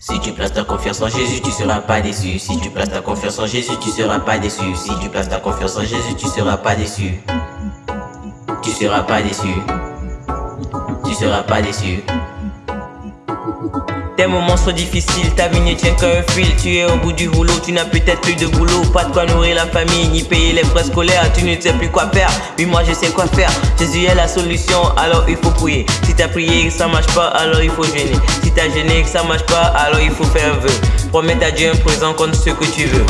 Si tu places ta confiance en Jésus, tu seras pas déçu. Si tu places ta confiance en Jésus, tu seras pas déçu. Si tu places ta confiance en Jésus, tu seras pas déçu. Tu seras pas déçu. Tu seras pas déçu. Tes moments sont difficiles, ta vie ne tient qu'à un fil. Tu es au bout du rouleau, tu n'as peut-être plus de boulot. Pas de quoi nourrir la famille, ni payer les frais scolaires. Tu ne sais plus quoi faire, mais moi je sais quoi faire. Jésus est la solution, alors il faut prier. Si t'as prié et que ça marche pas, alors il faut gêner. Si t'as gêné et que ça marche pas, alors il faut faire un vœu. Promets à Dieu un présent contre ce que tu veux.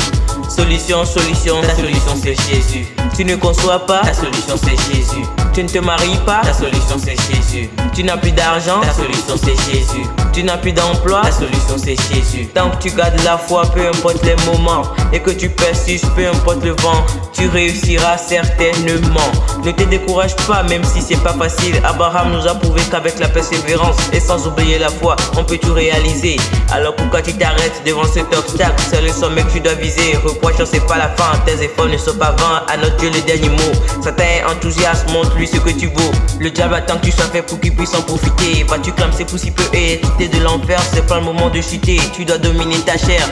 Solution, solution, Ta solution c'est Jésus. tu ne conçois pas, Ta solution c'est Jésus. tu ne te maries pas, Ta solution c'est Jésus. tu n'as plus d'argent, Ta solution c'est Jésus. Tu n'as plus d'emploi. Ta solution c'est Jésus. Tant que tu gardes la foi, peu importe les moments, et que tu persistes, peu importe le vent, tu réussiras certainement. Ne te décourage pas, même si c'est pas facile. Abraham nous a prouvé qu'avec la persévérance et sans oublier la foi, on peut tout réaliser. Alors pourquoi tu t'arrêtes devant cet obstacle? C'est le sommet que tu dois viser. Reproche, c'est pas la fin. Tes efforts ne sont pas vains. À notre Dieu le dernier mot. Satan enthousiaste, montre-lui ce que tu vaux. Le diable attend que tu sois fait pour qu'il puisse en profiter. Vas-tu clamser pour si peu et de l'enfer C'est pas le moment de chuter. Tu dois dominer ta chair.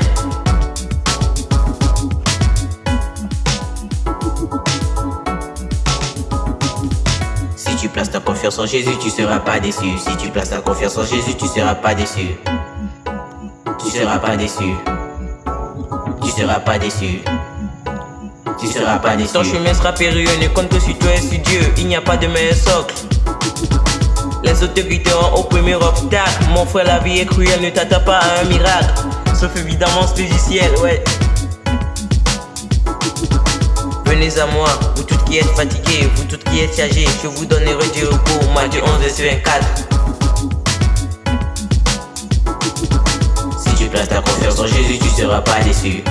Si tu places ta confiance en Jésus, tu seras pas déçu. Si tu places ta confiance en Jésus, tu seras pas déçu. Tu seras pas déçu. Tu seras pas déçu. Tu seras pas déçu. Ton chemin sera périlleux, ne compte que sur toi et sur Dieu. Il n'y a pas de meilleur socle. Les te quitteront au premier obstacle. Mon frère, la vie est cruelle, ne t'attends pas à un miracle. Sauf évidemment ce logiciel, ouais. Venez à moi, vous toutes qui êtes fatigués, vous toutes qui êtes chargés, je vous donnerai du repos. Matthieu 11 verset 24. Si tu places ta confiance en Jésus, tu seras pas déçu.